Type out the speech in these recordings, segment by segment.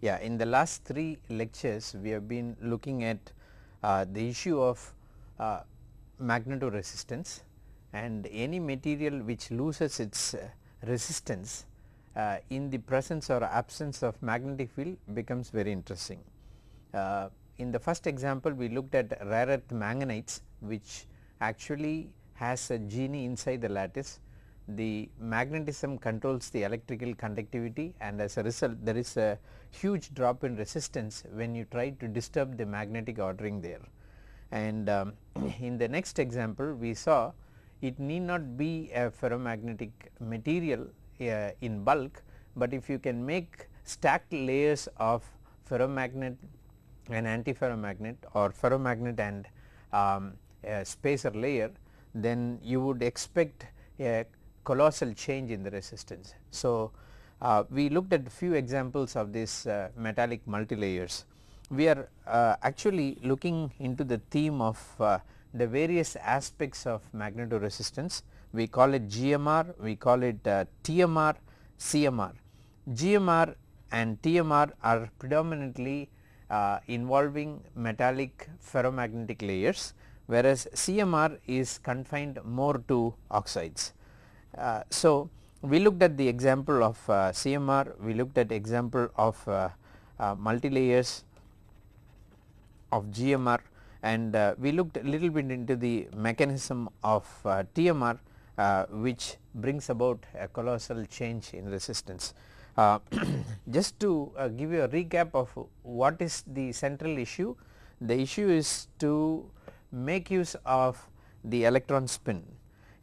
Yeah, in the last three lectures we have been looking at uh, the issue of uh, magnetoresistance and any material which loses its uh, resistance uh, in the presence or absence of magnetic field becomes very interesting. Uh, in the first example we looked at rare earth manganites which actually has a genie inside the lattice the magnetism controls the electrical conductivity and as a result there is a huge drop in resistance when you try to disturb the magnetic ordering there. And um, in the next example we saw it need not be a ferromagnetic material uh, in bulk, but if you can make stacked layers of ferromagnet and antiferromagnet or ferromagnet and um, spacer layer then you would expect a colossal change in the resistance. So, uh, we looked at few examples of these uh, metallic multilayers. We are uh, actually looking into the theme of uh, the various aspects of magnetoresistance. We call it GMR, we call it uh, TMR, CMR. GMR and TMR are predominantly uh, involving metallic ferromagnetic layers whereas CMR is confined more to oxides. So, we looked at the example of uh, CMR, we looked at example of uh, uh, multilayers of GMR and uh, we looked a little bit into the mechanism of TMR which brings about a colossal change in resistance. just to give you a recap of what is the central issue, the issue is to make use of the electron spin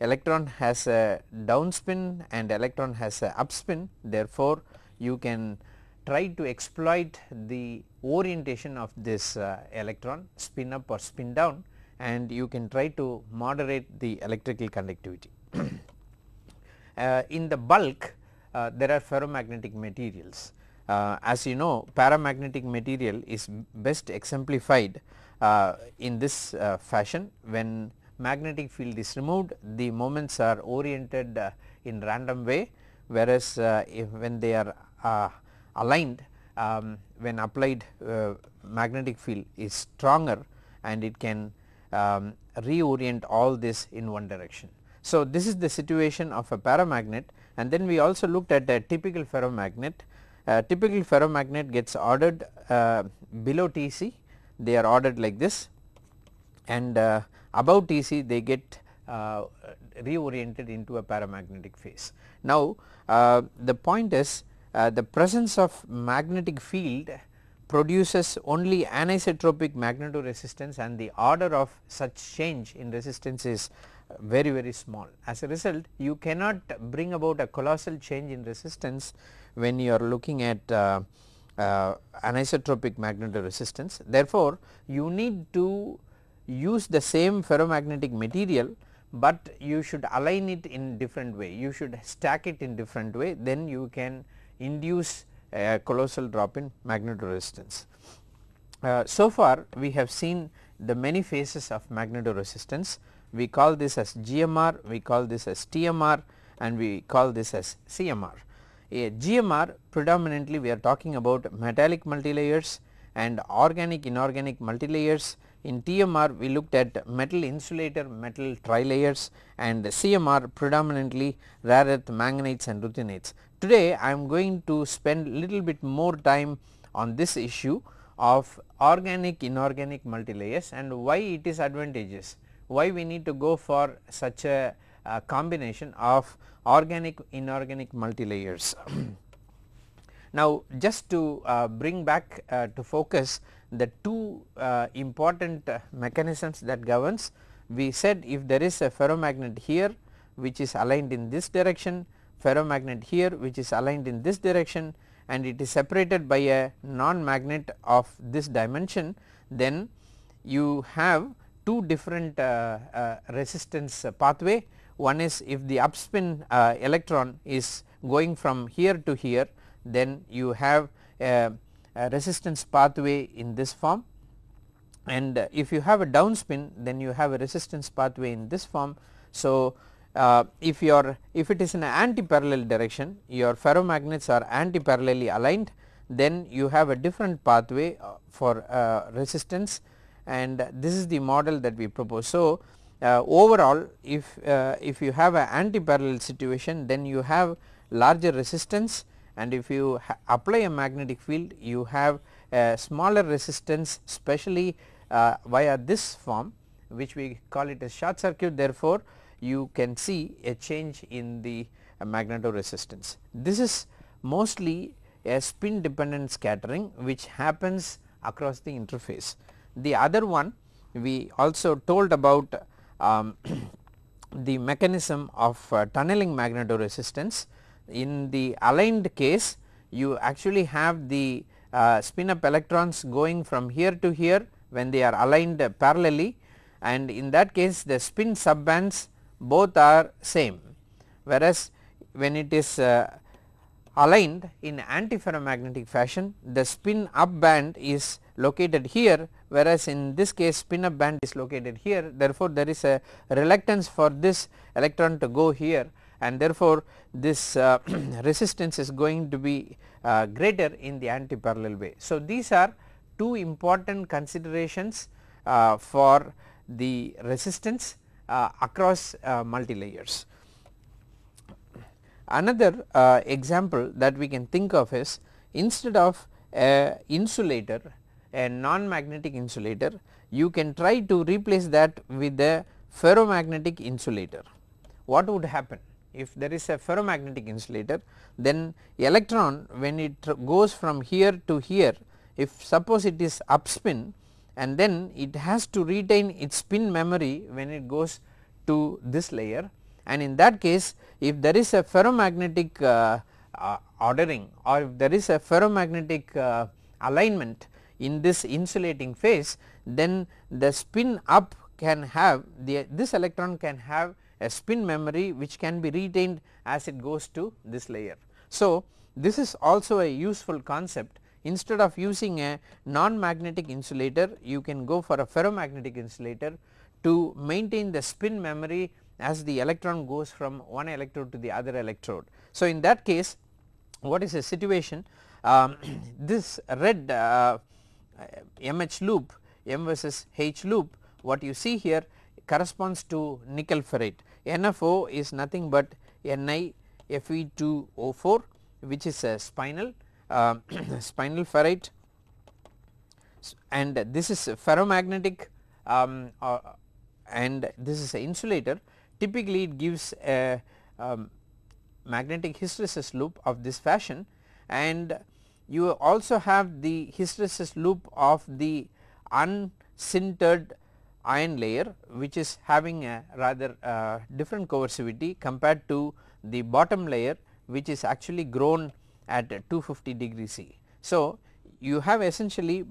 electron has a down spin and electron has a up spin therefore, you can try to exploit the orientation of this uh, electron spin up or spin down and you can try to moderate the electrical conductivity. uh, in the bulk uh, there are ferromagnetic materials. Uh, as you know paramagnetic material is best exemplified uh, in this uh, fashion when magnetic field is removed the moments are oriented uh, in random way whereas uh, when they are uh, aligned um, when applied uh, magnetic field is stronger and it can um, reorient all this in one direction. So, this is the situation of a paramagnet and then we also looked at a typical ferromagnet. Typical ferromagnet gets ordered uh, below Tc they are ordered like this and uh, above Tc they get uh, reoriented into a paramagnetic phase. Now, uh, the point is uh, the presence of magnetic field produces only anisotropic magnetoresistance and the order of such change in resistance is very very small. As a result you cannot bring about a colossal change in resistance when you are looking at uh, uh, anisotropic magnetoresistance. Therefore, you need to use the same ferromagnetic material, but you should align it in different way you should stack it in different way then you can induce a colossal drop in magnetoresistance. Uh, so far we have seen the many phases of magnetoresistance we call this as GMR, we call this as TMR and we call this as CMR. A GMR predominantly we are talking about metallic multilayers and organic inorganic multilayers in TMR we looked at metal insulator metal trilayers and CMR predominantly rare earth manganites and ruthenites. Today I am going to spend little bit more time on this issue of organic inorganic multilayers and why it is advantageous, why we need to go for such a, a combination of organic inorganic multilayers. now just to uh, bring back uh, to focus the two uh, important uh, mechanisms that governs we said if there is a ferromagnet here which is aligned in this direction ferromagnet here which is aligned in this direction and it is separated by a non-magnet of this dimension then you have two different uh, uh, resistance pathway. One is if the upspin electron is going from here to here then you have a resistance pathway in this form and if you have a downspin then you have a resistance pathway in this form. So, uh, if your if it is in an anti-parallel direction your ferromagnets are anti-parallelly aligned then you have a different pathway uh, for uh, resistance and this is the model that we propose. So, uh, overall if uh, if you have an anti-parallel situation then you have larger resistance and if you apply a magnetic field you have a smaller resistance especially uh, via this form which we call it as short circuit therefore, you can see a change in the uh, magnetoresistance. This is mostly a spin dependent scattering which happens across the interface. The other one we also told about um, the mechanism of uh, tunneling magnetoresistance. In the aligned case you actually have the uh, spin up electrons going from here to here when they are aligned parallelly. And in that case the spin subbands both are same. Whereas when it is uh, aligned in antiferromagnetic fashion the spin up band is located here whereas in this case spin up band is located here. Therefore there is a reluctance for this electron to go here and therefore this uh, resistance is going to be uh, greater in the anti-parallel way. So these are two important considerations uh, for the resistance across multi layers. Another example that we can think of is instead of a insulator a non-magnetic insulator you can try to replace that with a ferromagnetic insulator. What would happen if there is a ferromagnetic insulator then electron when it goes from here to here if suppose it is upspin and then it has to retain its spin memory when it goes to this layer. And in that case if there is a ferromagnetic uh, uh, ordering or if there is a ferromagnetic uh, alignment in this insulating phase then the spin up can have the this electron can have a spin memory which can be retained as it goes to this layer. So, this is also a useful concept instead of using a non-magnetic insulator you can go for a ferromagnetic insulator to maintain the spin memory as the electron goes from one electrode to the other electrode. So, in that case what is the situation um, this red uh, MH loop M versus H loop what you see here corresponds to nickel ferrite NFO is nothing but Ni Fe2O4 which is a spinel uh, spinel ferrite. And this is ferromagnetic um, uh, and this is an insulator. Typically it gives a um, magnetic hysteresis loop of this fashion. And you also have the hysteresis loop of the unsintered iron layer which is having a rather uh, different coercivity compared to the bottom layer which is actually grown at 250 degree C. So, you have essentially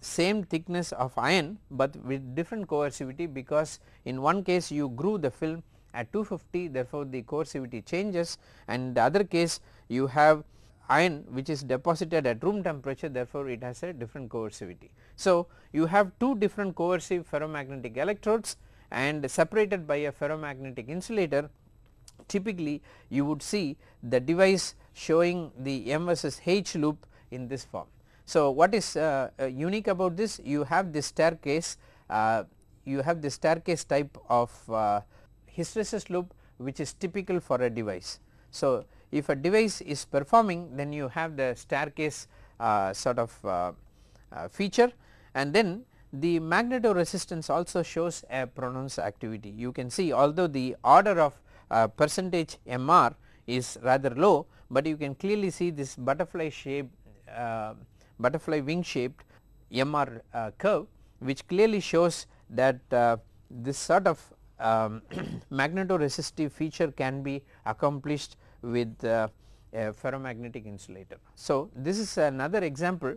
same thickness of iron, but with different coercivity because in one case you grew the film at 250 therefore, the coercivity changes and the other case you have iron which is deposited at room temperature therefore, it has a different coercivity. So, you have two different coercive ferromagnetic electrodes and separated by a ferromagnetic insulator typically you would see the device showing the M versus H loop in this form. So, what is uh, uh, unique about this you have this staircase uh, you have the staircase type of uh, hysteresis loop which is typical for a device. So, if a device is performing then you have the staircase uh, sort of uh, uh, feature and then the magnetoresistance also shows a pronounced activity. You can see although the order of uh, percentage MR is rather low, but you can clearly see this butterfly shape uh, butterfly wing shaped MR uh, curve which clearly shows that this sort of um, magnetoresistive feature can be accomplished with uh, a ferromagnetic insulator. So, this is another example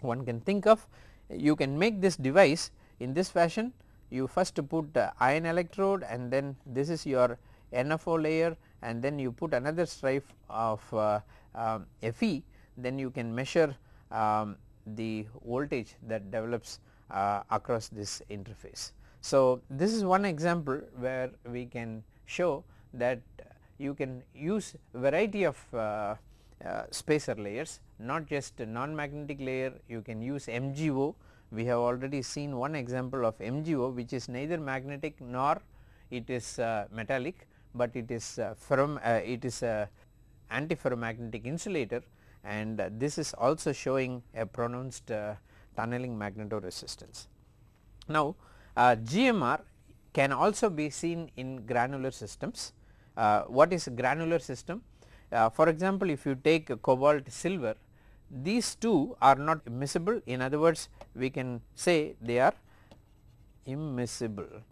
one can think of you can make this device in this fashion you first put uh, iron electrode and then this is your NFO layer and then you put another stripe of uh, um, Fe then you can measure um, the voltage that develops uh, across this interface. So, this is one example where we can show that you can use variety of uh, uh, spacer layers not just non-magnetic layer you can use MGO. We have already seen one example of MGO which is neither magnetic nor it is uh, metallic, but it is uh, ferrom uh, it is a antiferromagnetic insulator and this is also showing a pronounced uh, tunneling magnetoresistance. Now GMR can also be seen in granular systems. What is granular system? for example, if you take cobalt silver these two are not immiscible in other words we can say they are immiscible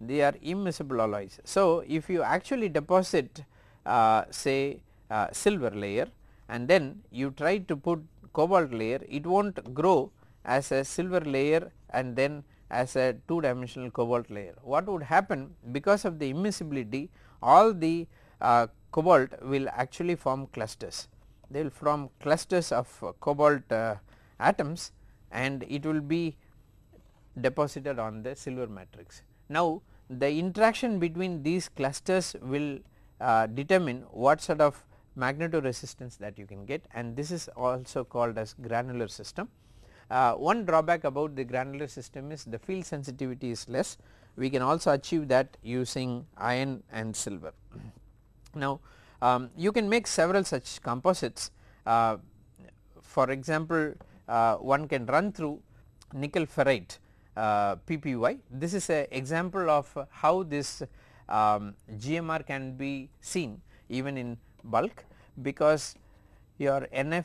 they are immiscible alloys. So, if you actually deposit uh, say uh, silver layer and then you try to put cobalt layer it will not grow as a silver layer and then as a 2 dimensional cobalt layer. What would happen because of the immiscibility all the uh, cobalt will actually form clusters they will form clusters of uh, cobalt uh, atoms and it will be deposited on the silver matrix. Now the interaction between these clusters will uh, determine what sort of magnetoresistance that you can get and this is also called as granular system. Uh, one drawback about the granular system is the field sensitivity is less. We can also achieve that using iron and silver. Now um, you can make several such composites. Uh, for example uh, one can run through nickel ferrite uh, PPY this is a example of how this um, GMR can be seen even in bulk because your NF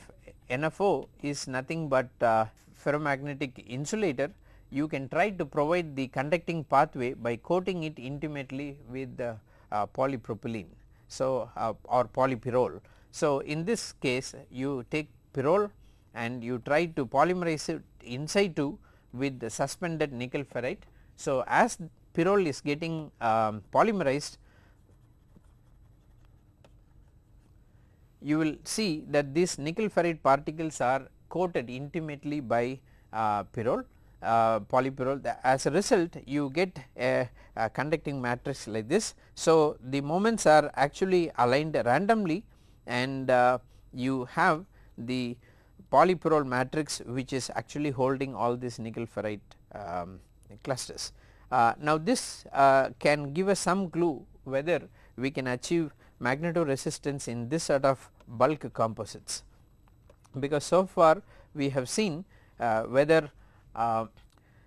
NFO is nothing but uh, ferromagnetic insulator you can try to provide the conducting pathway by coating it intimately with the uh, polypropylene so, uh, or polypyrrole. So, in this case you take pyrrole and you try to polymerize it in situ with the suspended nickel ferrite. So, as pyrrole is getting um, polymerized you will see that these nickel ferrite particles are coated intimately by uh, pyrrole uh, polypyrrole as a result you get a, a, conducting matrix like this. So, the moments are actually aligned randomly and uh, you have the polypyrrole matrix which is actually holding all these nickel ferrite um, clusters. Uh, now this uh, can give us some clue whether we can achieve magnetoresistance in this sort of bulk composites because so far we have seen uh, whether uh,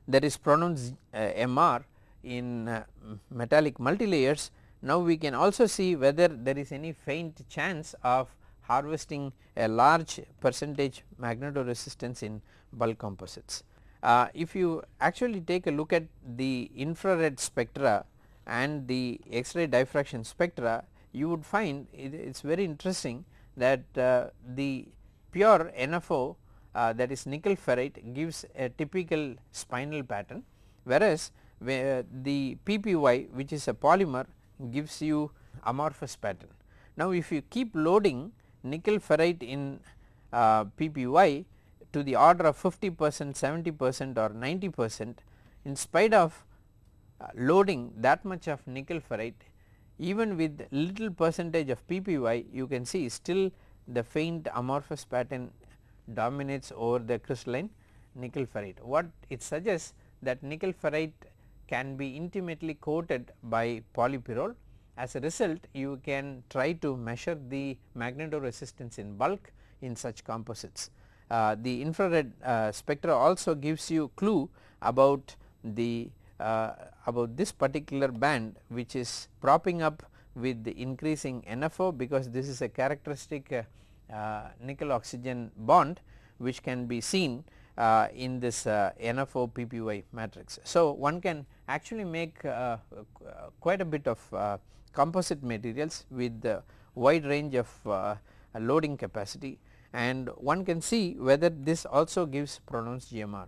there is pronounced uh, MR in uh, metallic multilayers. Now we can also see whether there is any faint chance of harvesting a large percentage magnetoresistance in bulk composites. Uh, if you actually take a look at the infrared spectra and the X-ray diffraction spectra you would find it is very interesting that uh, the pure NFO uh, that is nickel ferrite gives a typical spinel pattern whereas the PPY which is a polymer gives you amorphous pattern. Now if you keep loading nickel ferrite in uh, PPY to the order of 50 percent, 70 percent or 90 percent in spite of uh, loading that much of nickel ferrite even with little percentage of PPY you can see still the faint amorphous pattern dominates over the crystalline nickel ferrite. What it suggests that nickel ferrite can be intimately coated by polypyrrole as a result you can try to measure the magnetoresistance in bulk in such composites. Uh, the infrared uh, spectra also gives you clue about the uh, about this particular band which is propping up with the increasing NFO because this is a characteristic uh, uh, nickel oxygen bond which can be seen uh, in this uh, NFO PPY matrix. So, one can actually make quite a bit of composite materials with the wide range of loading capacity and one can see whether this also gives pronounced GMR.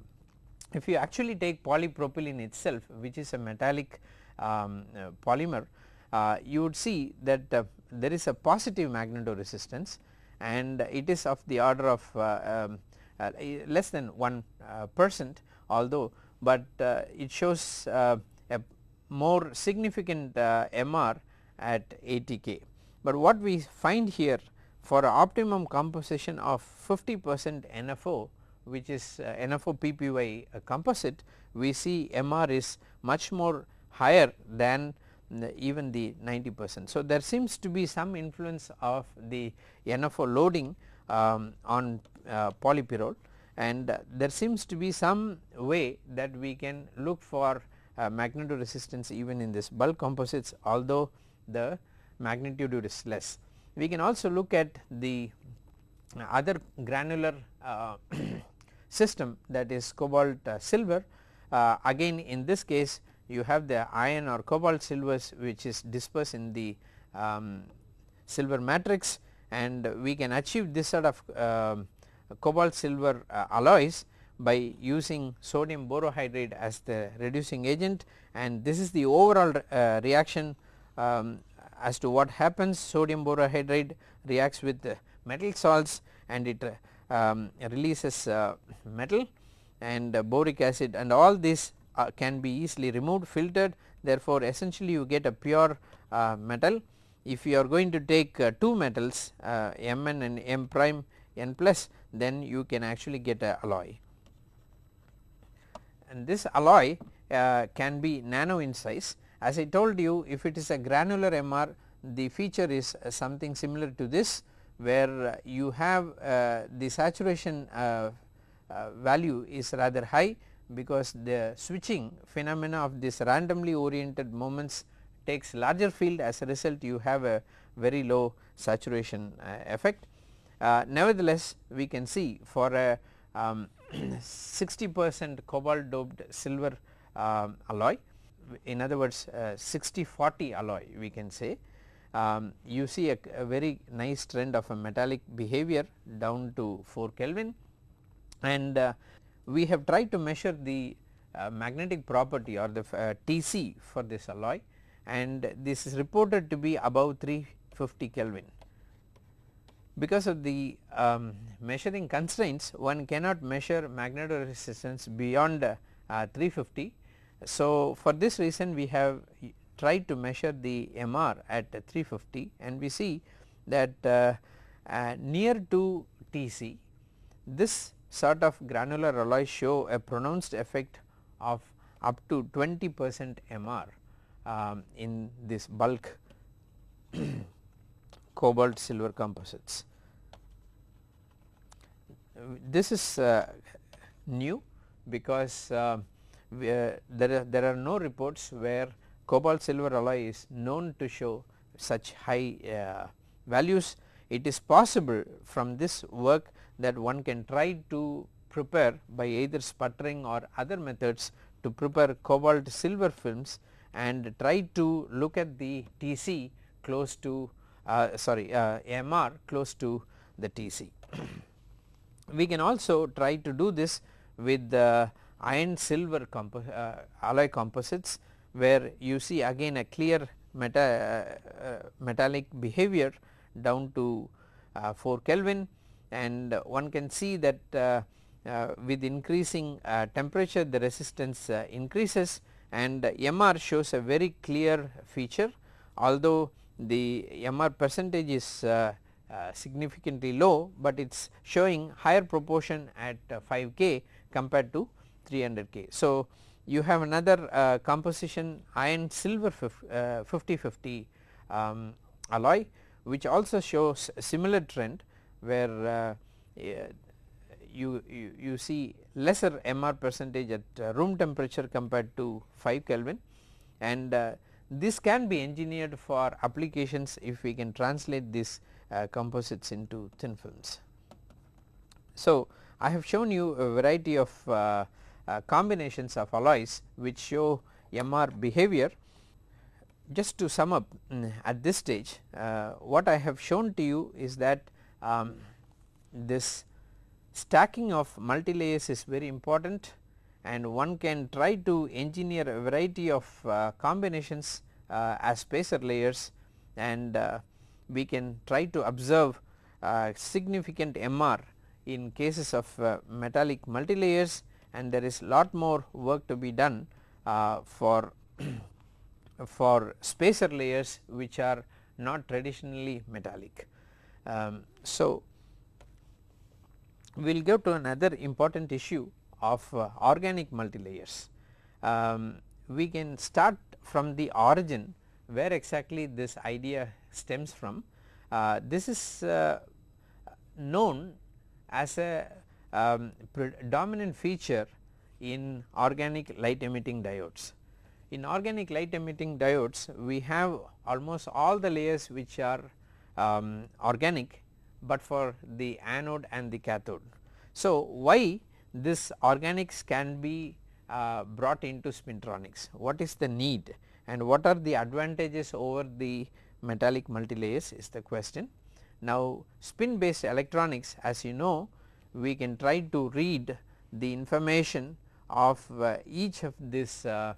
If you actually take polypropylene itself which is a metallic um, uh, polymer uh, you would see that uh, there is a positive magnetoresistance and it is of the order of uh, um, uh, less than 1 uh, percent although, but it shows a more significant MR at 80 K. But what we find here for optimum composition of 50 percent NFO which is uh, NFO PPY uh, composite we see MR is much more higher than the even the 90 percent. So, there seems to be some influence of the NFO loading um, on uh, polypyrrole and uh, there seems to be some way that we can look for uh, magnetoresistance even in this bulk composites although the magnitude is less. We can also look at the other granular uh, system that is cobalt uh, silver uh, again in this case you have the iron or cobalt silvers which is dispersed in the um, silver matrix and we can achieve this sort of um, cobalt silver uh, alloys by using sodium borohydride as the reducing agent. And this is the overall uh, reaction um, as to what happens. Sodium borohydride reacts with metal salts and it um, releases uh, metal and uh, boric acid and all this uh, can be easily removed filtered. Therefore essentially you get a pure uh, metal. If you are going to take uh, two metals uh, Mn and M prime N plus then you can actually get a alloy. And this alloy can be nano in size. As I told you if it is a granular MR the feature is uh, something similar to this where uh, you have uh, the saturation value is rather high because the switching phenomena of this randomly oriented moments takes larger field as a result you have a very low saturation effect. nevertheless we can see for a um, 60 percent cobalt doped silver um, alloy in other words uh, 60 40 alloy we can say um, you see a, a, very nice trend of a metallic behavior down to 4 Kelvin. And uh, we have tried to measure the uh, magnetic property or the uh, TC for this alloy. And this is reported to be above 350 Kelvin. Because of the um, measuring constraints one cannot measure magnetoresistance beyond uh, 350 so, for this reason we have tried to measure the MR at 350 and we see that uh, uh, near to TC this sort of granular alloys show a pronounced effect of up to 20 percent MR um, in this bulk cobalt silver composites. This is uh, new because uh, there are, there are no reports where cobalt silver alloy is known to show such high uh, values. It is possible from this work that one can try to prepare by either sputtering or other methods to prepare cobalt silver films and try to look at the TC close to uh, sorry uh, MR close to the TC. we can also try to do this with the iron silver compo uh, alloy composites where you see again a clear meta, uh, uh, metallic behavior down to 4 Kelvin. And one can see that with increasing temperature the resistance increases. And MR shows a very clear feature. Although the MR percentage is uh, uh, significantly low, but it is showing higher proportion at uh, 5 K compared to 300 K. So, you have another uh, composition iron silver 50 50 uh, um, alloy which also shows similar trend where uh, you, you, you see lesser MR percentage at uh, room temperature compared to 5 Kelvin and uh, this can be engineered for applications if we can translate these uh, composites into thin films. So, I have shown you a variety of uh, combinations of alloys which show MR behavior. Just to sum up mm, at this stage uh, what I have shown to you is that um, this stacking of multilayers is very important and one can try to engineer a variety of uh, combinations uh, as spacer layers and uh, we can try to observe uh, significant MR in cases of metallic multilayers and there is lot more work to be done uh, for for spacer layers which are not traditionally metallic. Um, so, we will go to another important issue of uh, organic multilayers. Um, we can start from the origin where exactly this idea stems from. Uh, this is uh, known as a um, predominant feature in organic light emitting diodes. In organic light emitting diodes we have almost all the layers which are um, organic, but for the anode and the cathode. So, why this organics can be uh, brought into spintronics, what is the need and what are the advantages over the metallic multilayers is the question. Now, spin based electronics as you know we can try to read the information of uh, each of these uh,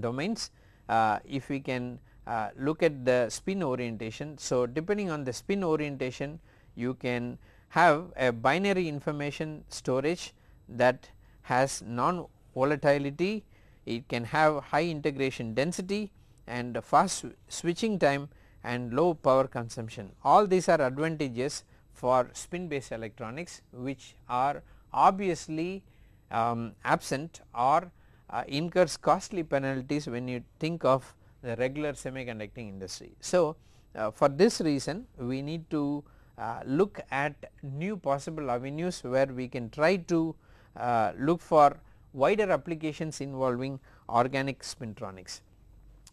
domains uh, if we can look at the spin orientation. So, depending on the spin orientation you can have a binary information storage that has non volatility, it can have high integration density and fast switching time and low power consumption. All these are advantages for spin based electronics which are obviously um, absent or uh, incurs costly penalties when you think of the regular semiconducting industry. So, uh, for this reason we need to uh, look at new possible avenues where we can try to uh, look for wider applications involving organic spintronics.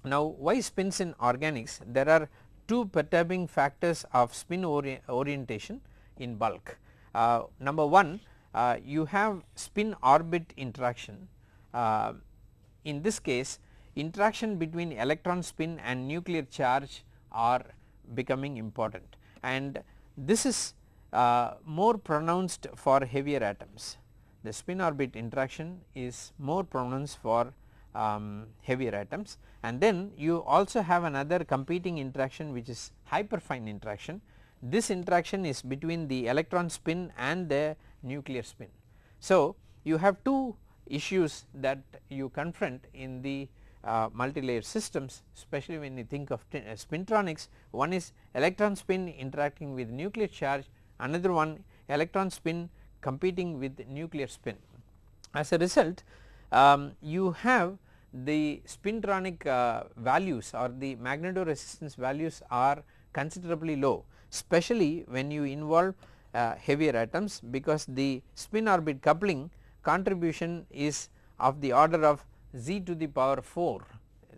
Now, why spins in organics? There are two perturbing factors of spin ori orientation in bulk. Uh, number 1 uh, you have spin orbit interaction. Uh, in this case interaction between electron spin and nuclear charge are becoming important and this is uh, more pronounced for heavier atoms. The spin orbit interaction is more pronounced for um, heavier atoms and then you also have another competing interaction which is hyperfine interaction. This interaction is between the electron spin and the nuclear spin. So, you have two issues that you confront in the uh, multi-layer systems especially when you think of uh, spintronics one is electron spin interacting with nuclear charge another one electron spin competing with nuclear spin. As a result um, you have the spintronic uh, values or the magnetoresistance values are considerably low especially when you involve uh, heavier atoms because the spin orbit coupling contribution is of the order of z to the power 4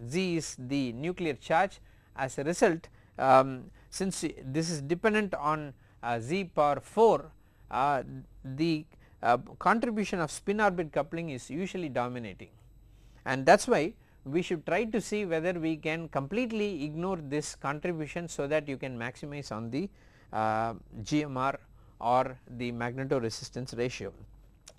z is the nuclear charge. As a result um, since this is dependent on uh, z power 4 uh, the uh, contribution of spin orbit coupling is usually dominating and that is why we should try to see whether we can completely ignore this contribution so that you can maximize on the uh, GMR or the magnetoresistance ratio.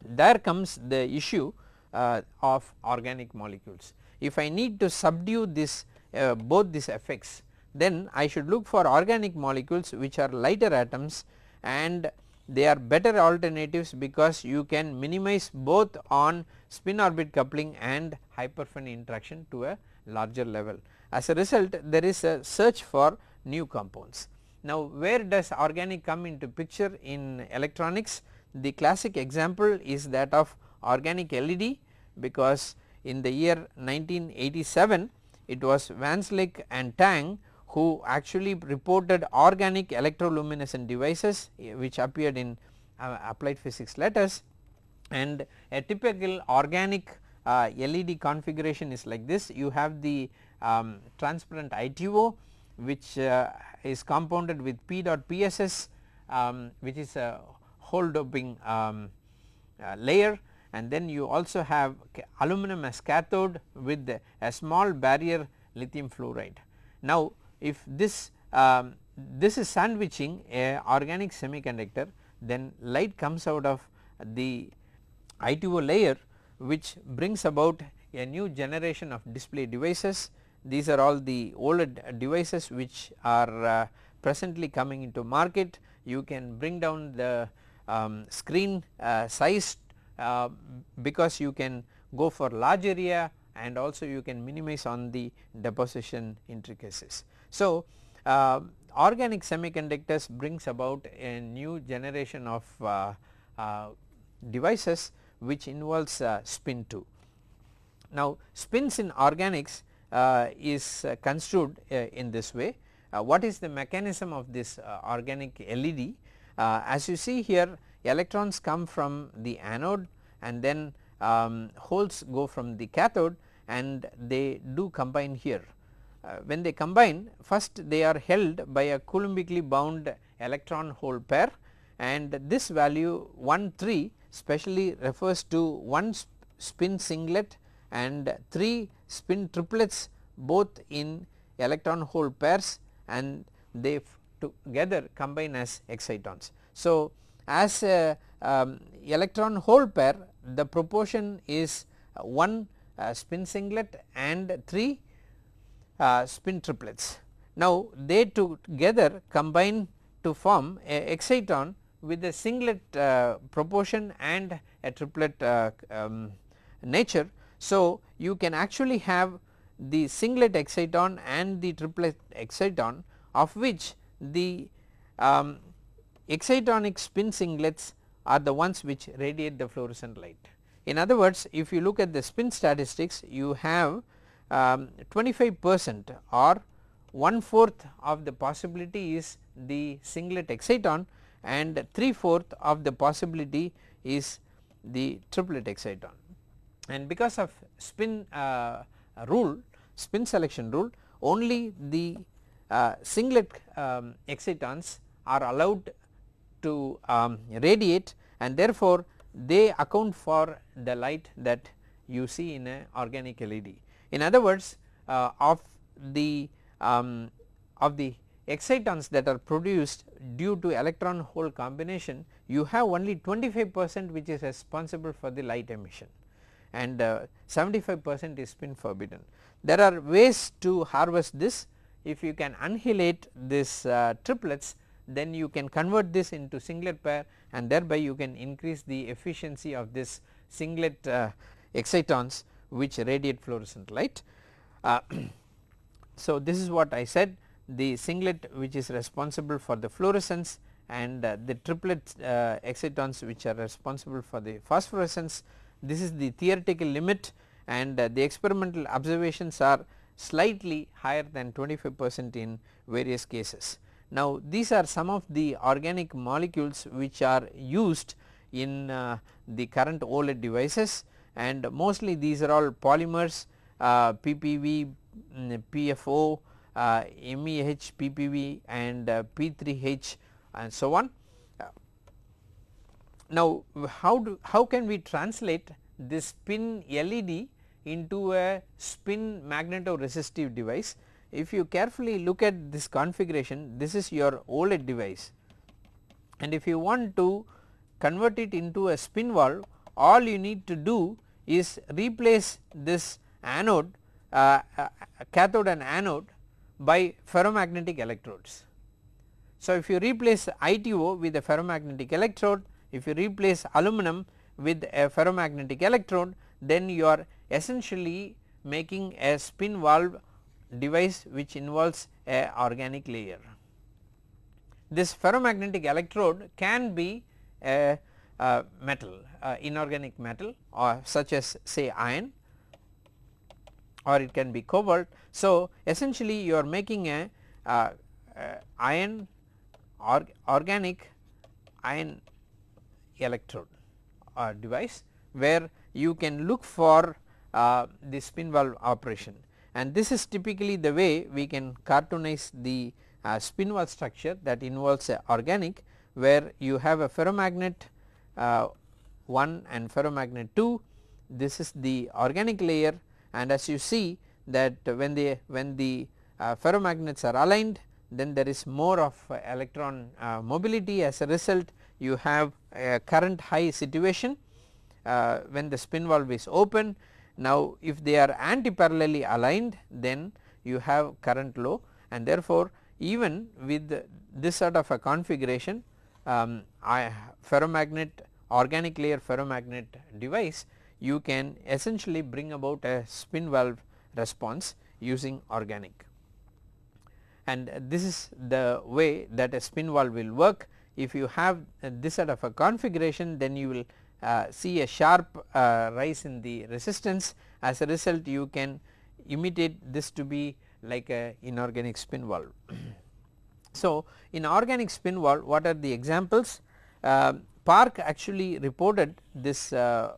There comes the issue uh, of organic molecules. If I need to subdue this uh, both these effects then I should look for organic molecules which are lighter atoms and they are better alternatives because you can minimize both on spin orbit coupling and hyperfine interaction to a larger level. As a result there is a search for new compounds. Now where does organic come into picture in electronics? The classic example is that of organic LED because in the year 1987 it was VanSlyke and Tang who actually reported organic electroluminescent devices eh, which appeared in uh, applied physics letters. And a typical organic uh, LED configuration is like this. You have the um, transparent ITO which uh, is compounded with PEDOT:PSS um, which is a hole doping um, uh, layer. And then you also have aluminum as cathode with a small barrier lithium fluoride. Now if this um, this is sandwiching a organic semiconductor then light comes out of the ITO layer which brings about a new generation of display devices. These are all the OLED devices which are uh, presently coming into market. You can bring down the um, screen uh, size uh, because you can go for large area and also you can minimize on the deposition intricacies. So, uh, organic semiconductors brings about a new generation of uh, uh, devices which involves uh, spin 2. Now spins in organics uh, is uh, construed in this way. what is the mechanism of this organic LED? as you see here electrons come from the anode and then um, holes go from the cathode and they do combine here. Uh, when they combine first they are held by a coulombically bound electron hole pair and this value 1 3 specially refers to one sp spin singlet and 3 spin triplets both in electron hole pairs and they together combine as excitons. So, as a um, electron hole pair the proportion is 1 uh, spin singlet and 3 uh, spin triplets. Now, they together combine to form a exciton with a singlet uh, proportion and a triplet uh, um, nature. So, you can actually have the singlet exciton and the triplet exciton of which the um, excitonic spin singlets are the ones which radiate the fluorescent light. In other words if you look at the spin statistics you have um, 25 percent or one fourth of the possibility is the singlet exciton and three fourth of the possibility is the triplet exciton. And because of spin uh, rule spin selection rule only the uh, singlet um, excitons are allowed to um, radiate and therefore they account for the light that you see in a organic LED. In other words uh, of the um, of the excitons that are produced due to electron hole combination you have only 25 percent which is responsible for the light emission and uh, 75 percent is spin forbidden. There are ways to harvest this if you can annihilate this uh, triplets then you can convert this into singlet pair and thereby you can increase the efficiency of this singlet uh, excitons which radiate fluorescent light. Uh, so, this is what I said the singlet which is responsible for the fluorescence and uh, the triplet uh, excitons which are responsible for the phosphorescence this is the theoretical limit and uh, the experimental observations are slightly higher than 25 percent in various cases. Now these are some of the organic molecules which are used in uh, the current OLED devices and mostly these are all polymers uh, PPV, PFO, uh, MEH, PPV and uh, P3H and so on. Now how do how can we translate this spin LED into a spin magnetoresistive device. If you carefully look at this configuration this is your OLED device and if you want to convert it into a spin valve all you need to do is replace this anode uh, uh, cathode and anode by ferromagnetic electrodes. So, if you replace ITO with a ferromagnetic electrode if you replace aluminum with a ferromagnetic electrode then you are essentially making a spin valve device which involves a organic layer. This ferromagnetic electrode can be a, metal inorganic metal or such as say iron or it can be cobalt. So, essentially you are making a, a, a iron or organic iron electrode uh, device where you can look for uh, the spin valve operation and this is typically the way we can cartoonize the uh, spin valve structure that involves a organic where you have a ferromagnet uh, 1 and ferromagnet 2 this is the organic layer. And as you see that when the when the uh, ferromagnets are aligned then there is more of uh, electron uh, mobility. As a result you have a current high situation uh, when the spin valve is open. Now if they are antiparallelly aligned then you have current low. And therefore even with this sort of a configuration um, ferromagnet organic layer ferromagnet device you can essentially bring about a spin valve response using organic. and this is the way that a spin valve will work. If you have this sort of a configuration then you will uh, see a sharp uh, rise in the resistance as a result you can imitate this to be like a inorganic spin valve. so, in organic spin valve what are the examples? Uh, Park actually reported this uh,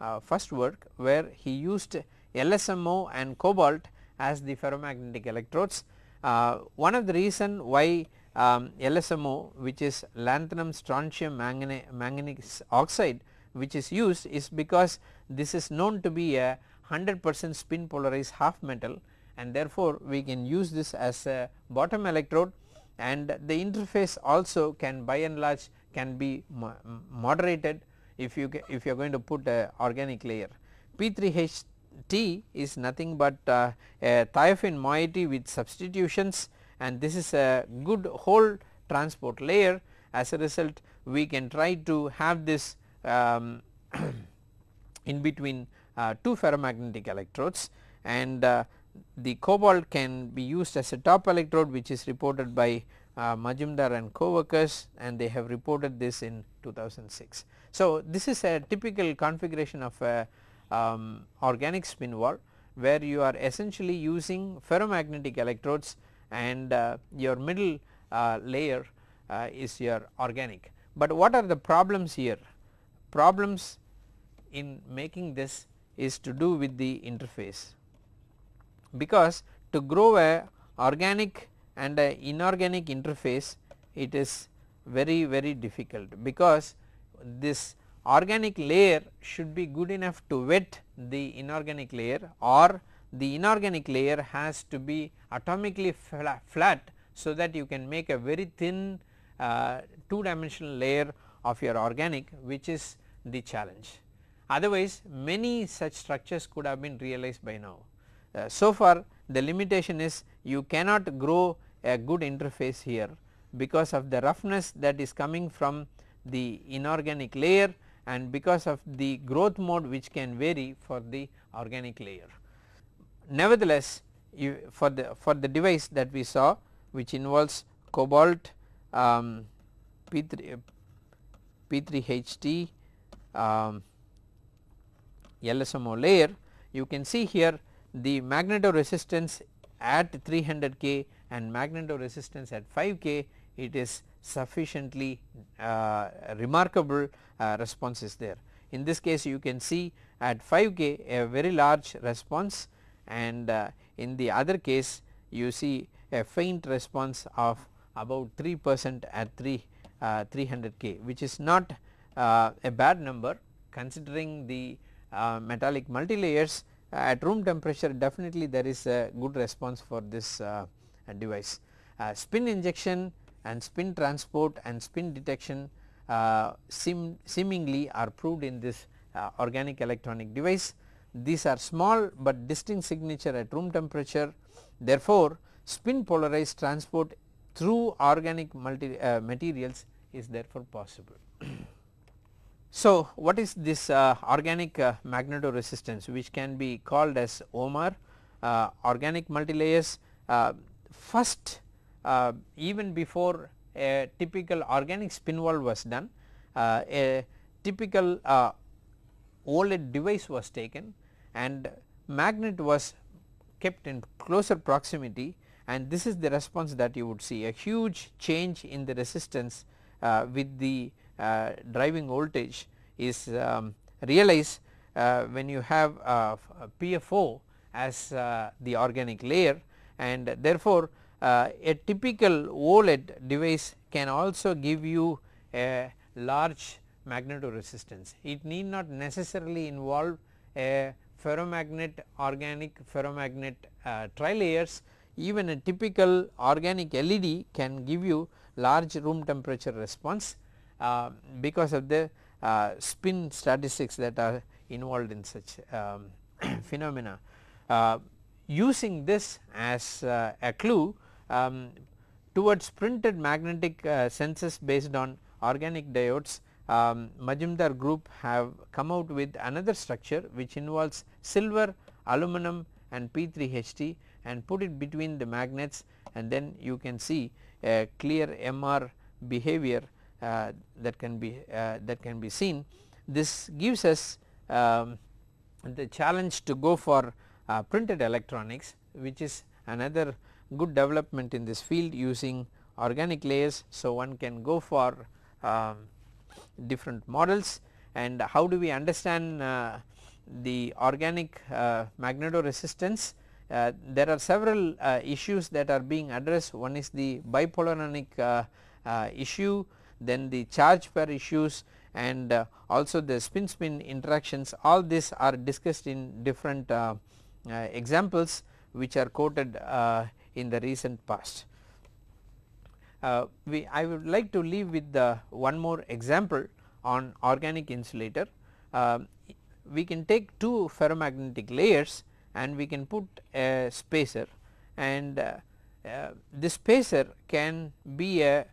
uh, first work where he used LSMO and cobalt as the ferromagnetic electrodes. Uh, one of the reason why um, LSMO which is lanthanum strontium manganese oxide which is used is because this is known to be a 100 percent spin polarized half metal and therefore, we can use this as a bottom electrode and the interface also can by and large can be moderated if you if you are going to put a organic layer. P3HT is nothing but uh, a thiophene moiety with substitutions and this is a good hole transport layer as a result we can try to have this um, in between uh, two ferromagnetic electrodes and uh, the cobalt can be used as a top electrode which is reported by uh, Majumdar and co-workers and they have reported this in 2006. So, this is a typical configuration of a um, organic spin valve where you are essentially using ferromagnetic electrodes and uh, your middle uh, layer uh, is your organic. But what are the problems here? Problems in making this is to do with the interface because to grow a organic and a inorganic interface it is very very difficult because this organic layer should be good enough to wet the inorganic layer or the inorganic layer has to be atomically flat, so that you can make a very thin uh, two dimensional layer of your organic which is the challenge. Otherwise many such structures could have been realized by now. Uh, so far the limitation is you cannot grow a good interface here because of the roughness that is coming from the inorganic layer and because of the growth mode which can vary for the organic layer. Nevertheless, for the for the device that we saw which involves cobalt um, P3 P3HT um, LSMO layer you can see here the magnetoresistance at 300 K and magnetoresistance at 5 K it is sufficiently uh, remarkable uh, response is there. In this case you can see at 5 K a very large response and uh, in the other case you see a faint response of about 3 percent at 3 uh, 300 K which is not uh, a bad number considering the uh, metallic multilayers at room temperature definitely there is a good response for this uh, device. Uh, spin injection and spin transport and spin detection uh, seem seemingly are proved in this organic electronic device. These are small but distinct signature at room temperature therefore, spin polarized transport through organic multi, uh, materials is therefore possible. So, what is this uh, organic uh, magnetoresistance which can be called as OMR uh, organic multilayers uh, first uh, even before a typical organic spin valve was done uh, a typical OLED device was taken and magnet was kept in closer proximity. And this is the response that you would see a huge change in the resistance with the driving voltage is um, realized uh, when you have uh, PFO as the organic layer and therefore a typical OLED device can also give you a large magnetoresistance. It need not necessarily involve a ferromagnet organic ferromagnet uh, trilayers even a typical organic LED can give you large room temperature response uh, because of the uh, spin statistics that are involved in such um, phenomena. Uh, using this as a clue um, towards printed magnetic sensors based on organic diodes um, Majumdar group have come out with another structure which involves silver, aluminum and P3HT and put it between the magnets and then you can see a clear MR behavior uh, that can be uh, that can be seen. This gives us um, the challenge to go for uh, printed electronics which is another good development in this field using organic layers. So, one can go for um, different models and how do we understand uh, the organic uh, magnetoresistance uh, there are several uh, issues that are being addressed one is the bipolaronic uh, uh, issue then the charge pair issues and uh, also the spin spin interactions all these are discussed in different examples which are quoted in the recent past. we I would like to leave with the one more example on organic insulator. we can take two ferromagnetic layers and we can put a spacer and uh, uh, this spacer can be a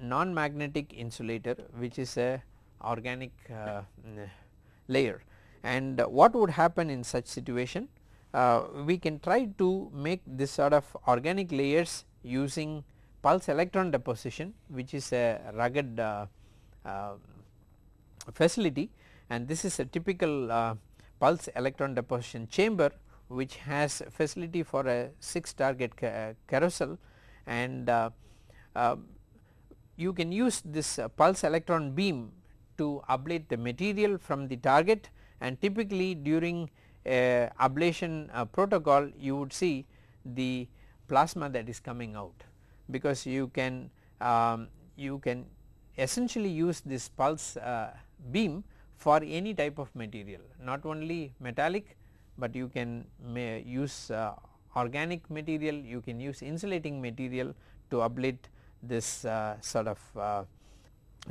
non-magnetic insulator which is a organic uh, layer. And what would happen in such situation? Uh, we can try to make this sort of organic layers using pulse electron deposition which is a rugged uh, uh, facility. And this is a typical uh, pulse electron deposition chamber which has facility for a 6 target ca carousel. And uh, uh, you can use this uh, pulse electron beam to ablate the material from the target and typically during a ablation uh, protocol you would see the plasma that is coming out because you can um, you can essentially use this pulse uh, beam for any type of material not only metallic, but you can use uh, organic material you can use insulating material to ablate this uh, sort of uh,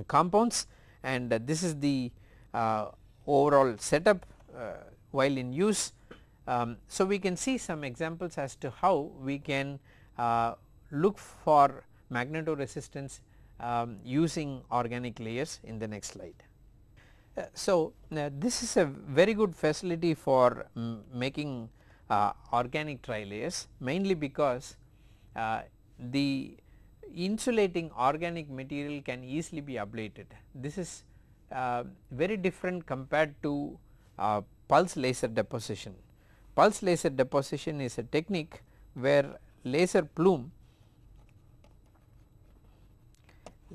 compounds and this is the uh, overall setup uh, while in use. Um, so, we can see some examples as to how we can uh, look for magnetoresistance um, using organic layers in the next slide. Uh, so, uh, this is a very good facility for making uh, organic trilayers mainly because uh, the insulating organic material can easily be ablated. This is uh, very different compared to uh, pulse laser deposition. Pulse laser deposition is a technique where laser plume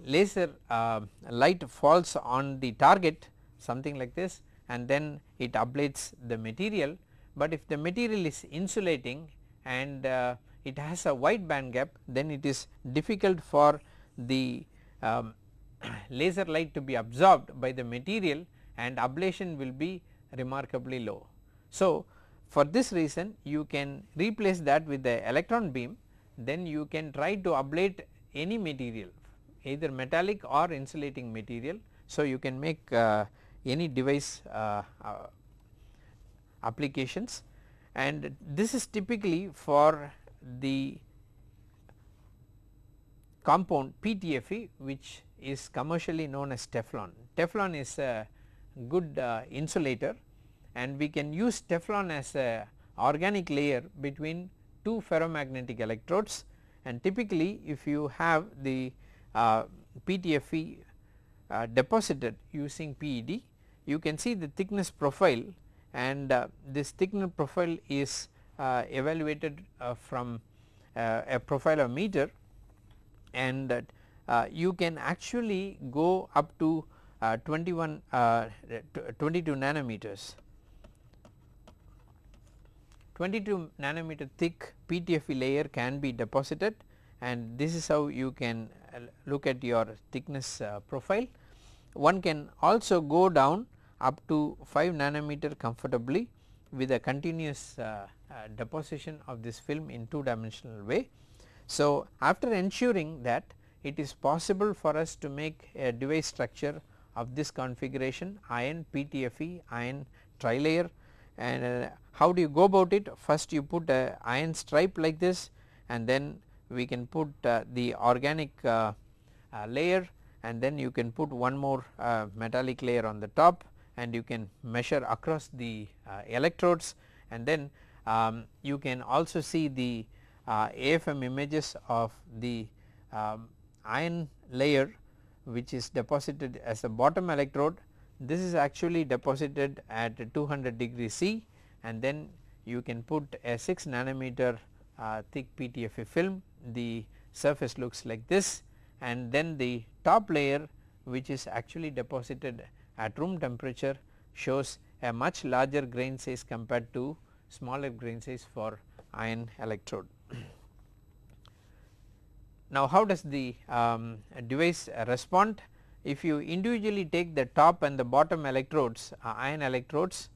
laser uh, light falls on the target something like this and then it ablates the material, but if the material is insulating and uh, it has a wide band gap then it is difficult for the um, laser light to be absorbed by the material and ablation will be remarkably low. So, for this reason you can replace that with the electron beam then you can try to ablate any material either metallic or insulating material. So, you can make uh, any device uh, uh, applications and this is typically for the compound PTFE which is commercially known as Teflon. Teflon is a good uh, insulator and we can use Teflon as a organic layer between two ferromagnetic electrodes and typically if you have the uh, PTFE uh, deposited using PED you can see the thickness profile and uh, this thickness profile is evaluated uh, from uh, a profilometer and that you can actually go up to 21 22 nanometers 22 nanometer thick PTFE layer can be deposited and this is how you can look at your thickness uh, profile. One can also go down up to 5 nanometer comfortably with a continuous uh, uh, deposition of this film in 2 dimensional way. So, after ensuring that it is possible for us to make a device structure of this configuration iron PTFE iron trilayer and uh, how do you go about it first you put a iron stripe like this and then we can put uh, the organic uh, uh layer and then you can put one more metallic layer on the top and you can measure across the electrodes and then um, you can also see the uh, AFM images of the um, iron layer which is deposited as a bottom electrode. This is actually deposited at 200 degree C and then you can put a 6 nanometer uh, thick PTFE film the surface looks like this and then the top layer which is actually deposited at room temperature shows a much larger grain size compared to smaller grain size for iron electrode. Now how does the um, device respond? If you individually take the top and the bottom electrodes uh, iron electrodes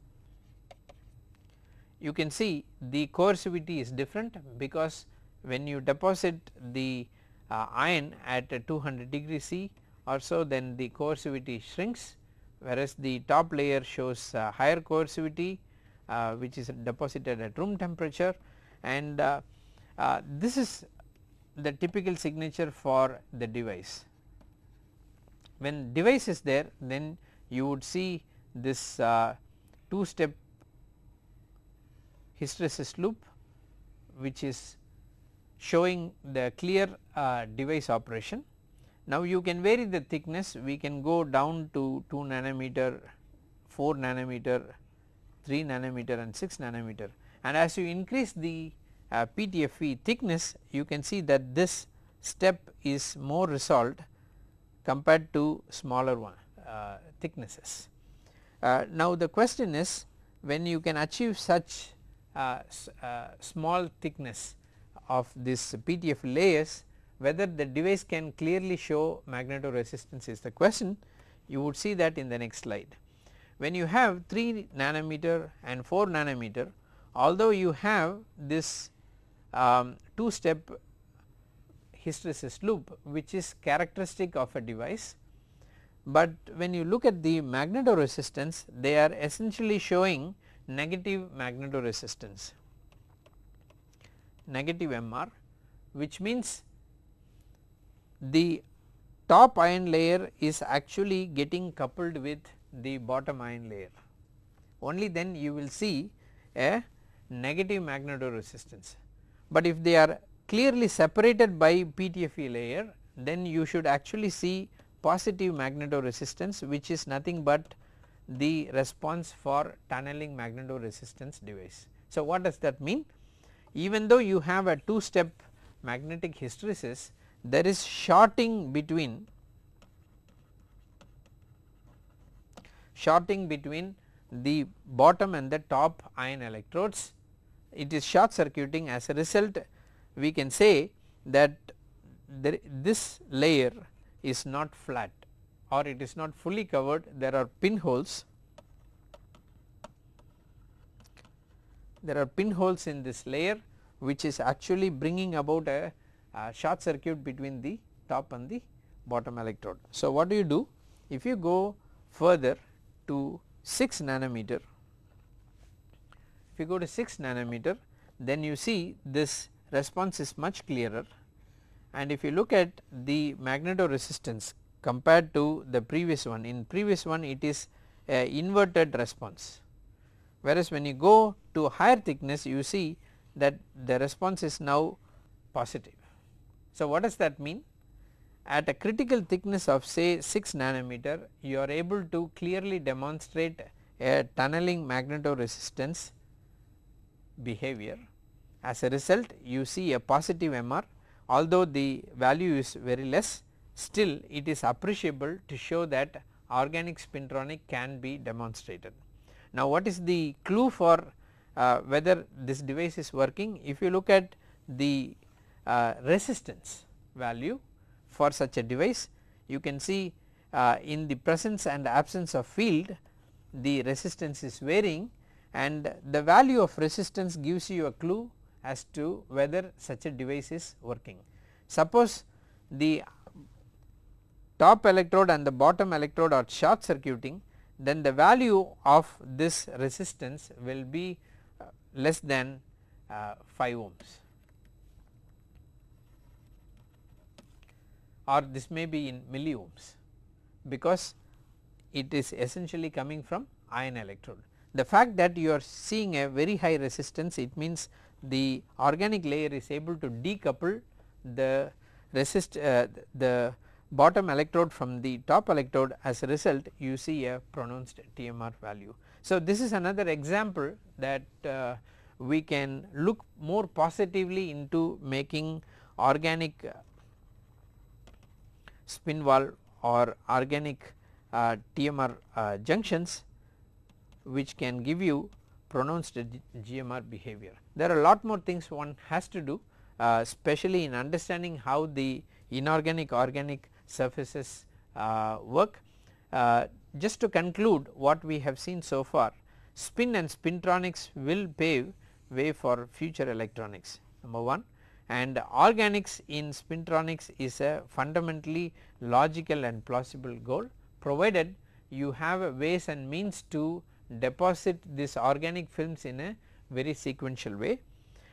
you can see the coercivity is different because when you deposit the uh, iron at 200 degree C or so then the coercivity shrinks whereas the top layer shows uh, higher coercivity which is deposited at room temperature and uh, uh, this is the typical signature for the device. When device is there then you would see this uh, two step hysteresis loop which is showing the clear uh, device operation. Now you can vary the thickness we can go down to 2 nanometer, 4 nanometer, 3 nanometer and 6 nanometer and as you increase the uh, PTFE thickness you can see that this step is more resolved compared to smaller one uh, thicknesses. Uh, now the question is when you can achieve such uh, uh, small thickness of this PTF layers whether the device can clearly show magnetoresistance is the question you would see that in the next slide. When you have 3 nanometer and 4 nanometer although you have this um, 2 step hysteresis loop which is characteristic of a device, but when you look at the magnetoresistance they are essentially showing negative magnetoresistance negative MR which means the top iron layer is actually getting coupled with the bottom iron layer only then you will see a negative magnetoresistance. But if they are clearly separated by PTFE layer then you should actually see positive magnetoresistance which is nothing but the response for tunneling magnetoresistance device. So what does that mean? Even though you have a 2 step magnetic hysteresis there is shorting between shorting between the bottom and the top iron electrodes. It is short circuiting. As a result we can say that there, this layer is not flat or it is not fully covered. There are pinholes. There are pinholes in this layer which is actually bringing about a, a short circuit between the top and the bottom electrode. So what do you do? If you go further to 6 nanometer if you go to 6 nanometer then you see this response is much clearer and if you look at the magnetoresistance compared to the previous one in previous one it is a inverted response whereas when you go to higher thickness you see that the response is now positive. So what does that mean? At a critical thickness of say 6 nanometer you are able to clearly demonstrate a tunneling magnetoresistance behavior. As a result you see a positive MR although the value is very less still it is appreciable to show that organic spintronic can be demonstrated. Now what is the clue for uh, whether this device is working if you look at the uh, resistance value for such a device you can see uh, in the presence and absence of field the resistance is varying and the value of resistance gives you a clue as to whether such a device is working. Suppose the top electrode and the bottom electrode are short circuiting then the value of this resistance will be uh, less than uh, 5 ohms or this may be in milli ohms because it is essentially coming from iron electrode. the fact that you are seeing a very high resistance it means the organic layer is able to decouple the resist uh, the bottom electrode from the top electrode as a result you see a pronounced TMR value. So, this is another example that uh, we can look more positively into making organic uh, spin valve or organic uh, TMR uh, junctions which can give you pronounced GMR behavior. There are a lot more things one has to do uh, especially in understanding how the inorganic organic surfaces uh, work. Uh, just to conclude what we have seen so far spin and spintronics will pave way for future electronics number 1 and organics in spintronics is a fundamentally logical and plausible goal provided you have ways and means to deposit this organic films in a very sequential way.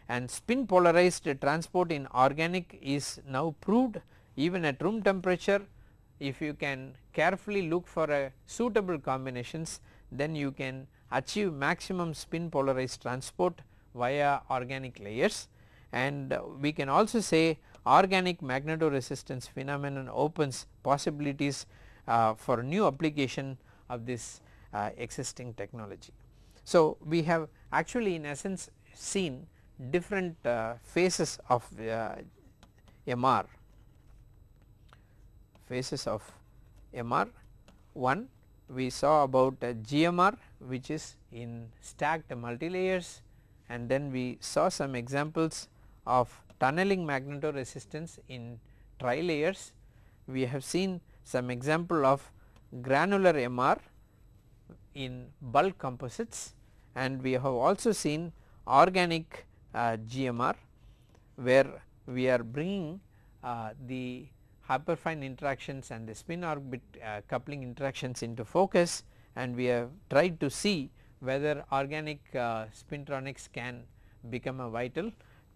And spin polarized transport in organic is now proved even at room temperature. If you can carefully look for a suitable combinations then you can achieve maximum spin polarized transport via organic layers and we can also say organic magnetoresistance phenomenon opens possibilities uh, for new application of this uh, existing technology. So, we have actually in essence seen different uh, phases of uh, MR phases of MR. One we saw about GMR which is in stacked multilayers and then we saw some examples of tunneling magnetoresistance in trilayers. We have seen some example of granular MR in bulk composites and we have also seen organic uh, GMR where we are bringing uh, the hyperfine interactions and the spin orbit uh, coupling interactions into focus and we have tried to see whether organic uh, spintronics can become a vital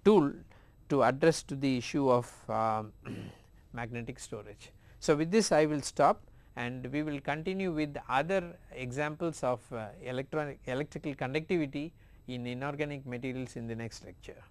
tool to address to the issue of um, magnetic storage. So, with this I will stop and we will continue with other examples of uh, electronic electrical conductivity in inorganic materials in the next lecture.